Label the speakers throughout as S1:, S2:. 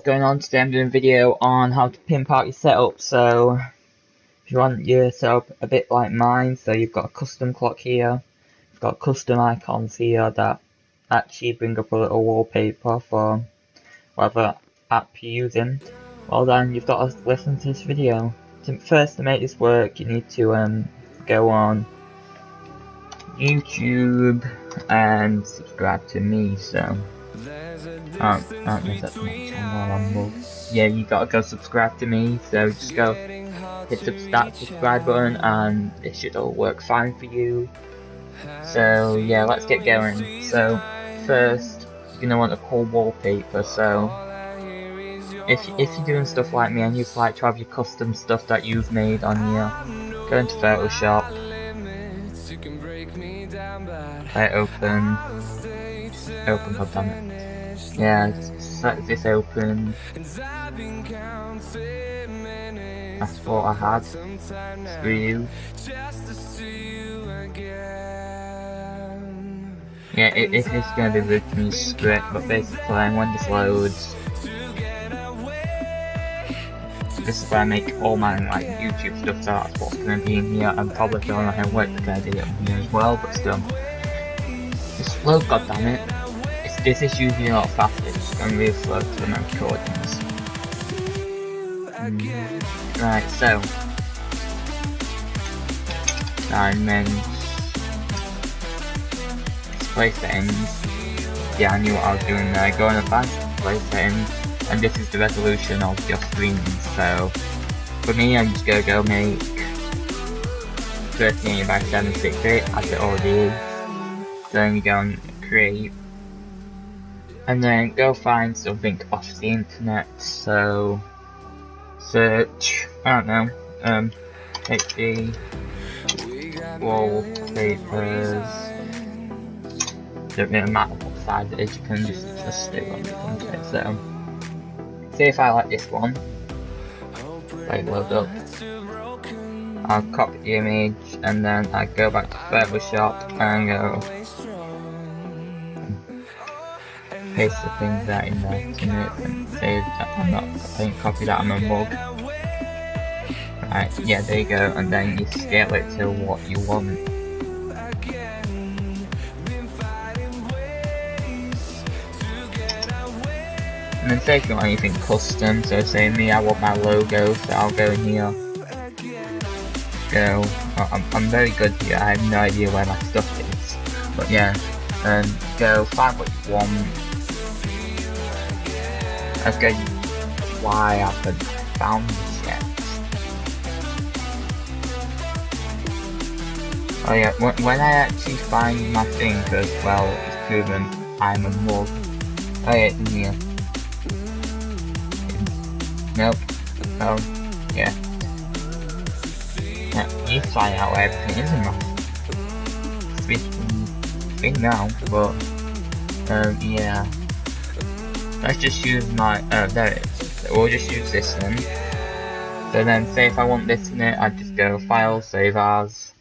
S1: what's going on today. I'm doing a video on how to pimp out your setup so if you want your setup a bit like mine so you've got a custom clock here you've got custom icons here that actually bring up a little wallpaper for whatever app you're using. Well then you've got to listen to this video. To, first to make this work you need to um, go on YouTube and subscribe to me so um, um, yeah, you gotta go subscribe to me, so just go hit the that subscribe button and it should all work fine for you. So yeah, let's get going. So first, you're gonna want a cool wallpaper, so if, if you're doing stuff like me and you'd like to have your custom stuff that you've made on here, go into Photoshop, hit open, open, goddammit. Yeah, set this open. That's what I had. Screw you. Yeah, it, it is going to be written script, but basically when this loads, this is where I make all my like YouTube stuff, so that's what's going to be in here. I'm probably feeling like I work the idea in here as well, but still. Just load, goddammit. This is usually a lot faster, going really slow to the recordings. Mm. Right, so. Diamonds. Display settings. Yeah, I knew what I was doing there. Go in advanced display settings, and this is the resolution of your screen. So, for me, I'm just gonna go make 13 by 768 as it already is. Then you go and create and then go find something off the internet. So search, I don't know, um, HD wallpapers. Don't really matter what size it is, you can just just stick on the internet. So, see if I like this one. Like load up. I'll copy the image and then I go back to Photoshop and go paste the things that in there to it and save that I'm not I copy that on my mug. Right, yeah there you go and then you scale it to what you want. And then say if you want anything custom, so say me I want my logo, so I'll go in here. Go, I'm, I'm very good here, I have no idea where my stuff is. But yeah, and go find what you want, Okay, why I haven't found this yet. Oh yeah, when, when I actually find my thing, because, well, it's proven I'm a mug. Oh yeah, in here. Nope. Oh, yeah. Yeah, you find out where everything is in my thing now, but, um, yeah. Let's just use my, uh, there it is. We'll just use this then. So then, say if I want this in it, I just go File, Save As,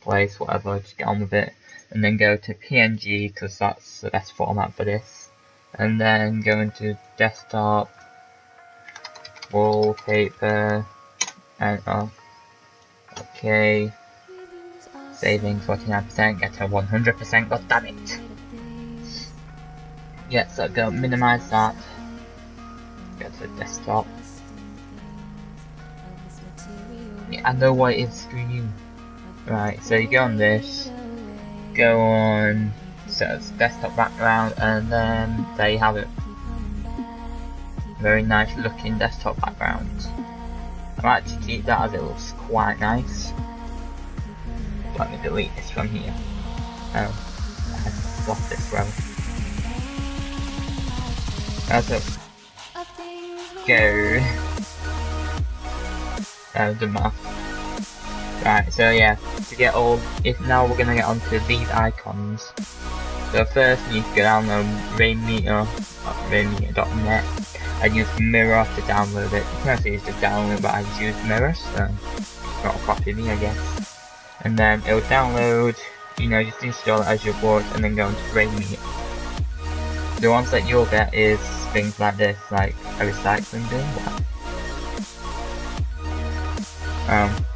S1: Place, whatever, just get on with it. And then go to PNG, because that's the best format for this. And then go into Desktop, Wallpaper, and, oh, okay. Saving 49%, get to 100%, god damn it! Yeah, so go minimize that. Go to desktop. Yeah, I know why it is screen. Right, so you go on this, go on so it's desktop background and then there you have it. Very nice looking desktop background. I might actually keep that as it looks quite nice. Let me delete this from here. Oh, I've lost this row. That's it. Go. Uh, the math. Right, so yeah, to get all, if now we're gonna get onto these icons. So first you need to go down on Rainmeter, rainmeter.net, and use Mirror to download it. You can also use the download, but I just use Mirror, so not a copy of me, I guess. And then it will download, you know, just install it as your board, and then go into Rainmeter. The ones that you'll get is things like this, like a recycling bin. Um,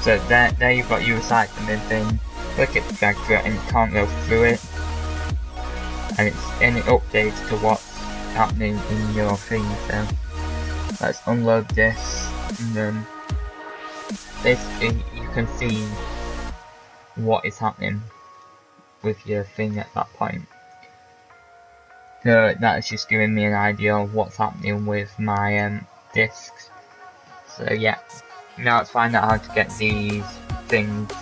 S1: so there, there you've got your recycling bin thing. Click it drag through it and you can't go through it. And it's it updates to what's happening in your thing. So let's unload this and then basically you can see what is happening with your thing at that point. So that's just giving me an idea of what's happening with my um, discs. So yeah, now let's find out how to get these things.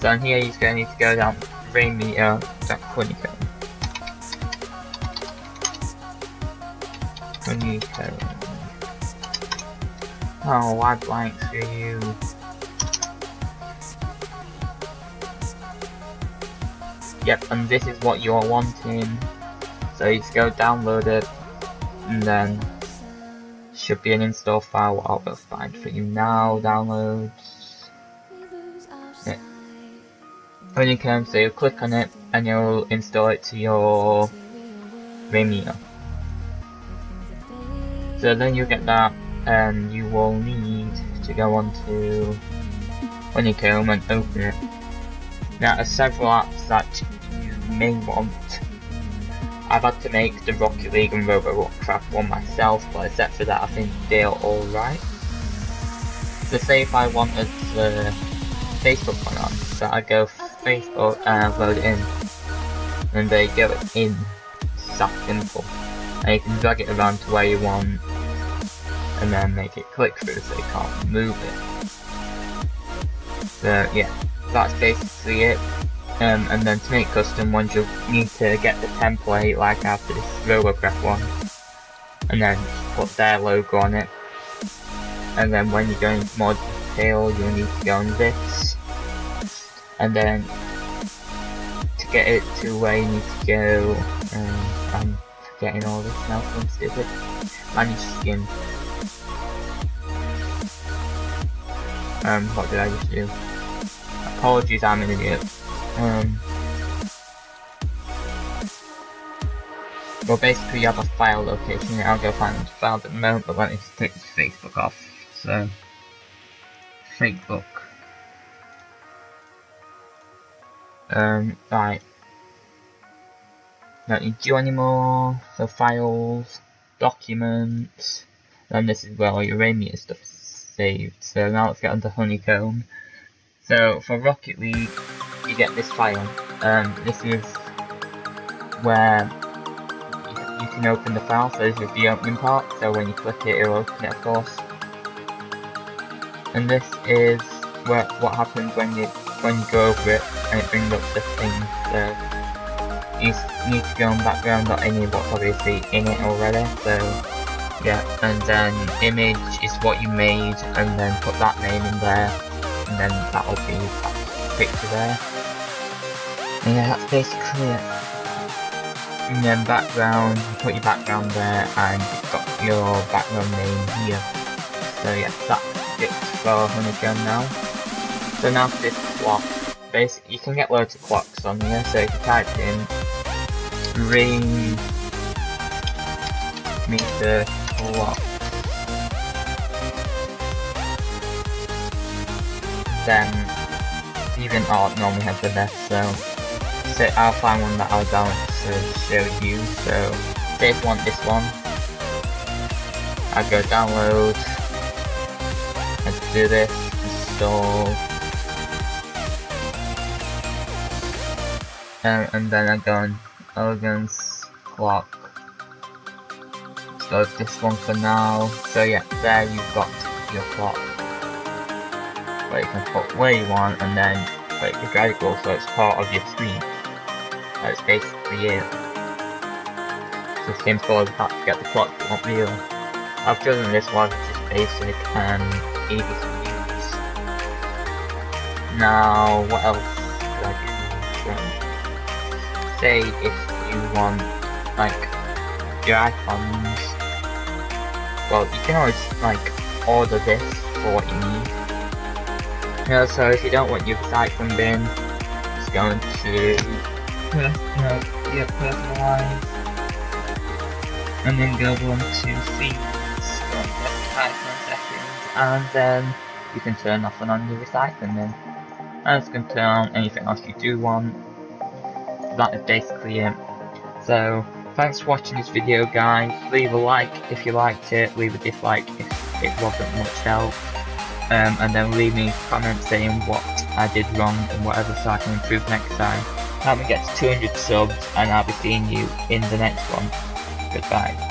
S1: So in here you're going to need to go down Rainmeter, honeycomb. Oh, why blanks for you? Yep, and this is what you're wanting. So you just go download it, and then should be an install file I'll go find for you now, downloads. Yeah. When you come, so you click on it, and you'll install it to your Vimeo. So then you get that, and you will need to go on onto Honeycomb and open it. Now, there are several apps that you may want I've had to make the Rocket League and Robocraft one myself, but except for that I think they're alright. So say if I wanted the Facebook one on, so I go Facebook and load it in. And there you go, in. It's that simple. And you can drag it around to where you want and then make it click through so you can't move it. So yeah, that's basically it. Um, and then to make custom ones you'll need to get the template like after this Robocraft one. And then put their logo on it. And then when you go into more detail you'll need to go on this. And then to get it to where you need to go um, I'm forgetting all this now from stupid. Manage skin. Um what did I just do? Apologies I'm an idiot um, well, basically you have a file location. I'll go find the file at the moment, but let me take Facebook off. So, Facebook. Um, right. Don't need you anymore. So files, documents, and this is where all your Rainmeter stuff is saved. So now let's get onto Honeycomb. So for Rocket League, you get this file. Um, this is where you, can open the file, so this is the opening part, so when you click it, it'll open it of course. And this is where, what happens when you when you go over it and it brings up the thing. So you need to go on background.ini what's obviously in it already, so yeah, and then image is what you made and then put that name in there and then that'll be that picture there. And yeah, that's basically it. And then background, you put your background there and you've got your background name here. So yeah, that's it for Honeycomb now. So now for this clock, basically you can get loads of clocks on here, so if you type in ring meter clock then DeviantArt normally has the best so I'll find one that I'll download to show you. So this one, this one. I go download and do this, install and, and then I go Elegance clock. So this one for now. So yeah, there you've got your clock. Where you can put where you want and then like the draggle so it's part of your screen. That's basically it. So simple as that to get the clock you want real. I've chosen this one which is basic and easy to use. Now, what else could I do? Say if you want, like, your icons, well, you can always, like, order this for what you need. You know, so if you don't want your recycling bin, it's going to personal, yeah, personalized. and then go on to seeds, and then you can turn off and on your recycling then. And it's going to turn on anything else you do want. That is basically it. So, thanks for watching this video guys. Leave a like if you liked it, leave a dislike if it wasn't much help. Um, and then leave me a comment saying what I did wrong and whatever so I can improve next time. Help me get to 200 subs and I'll be seeing you in the next one. Goodbye.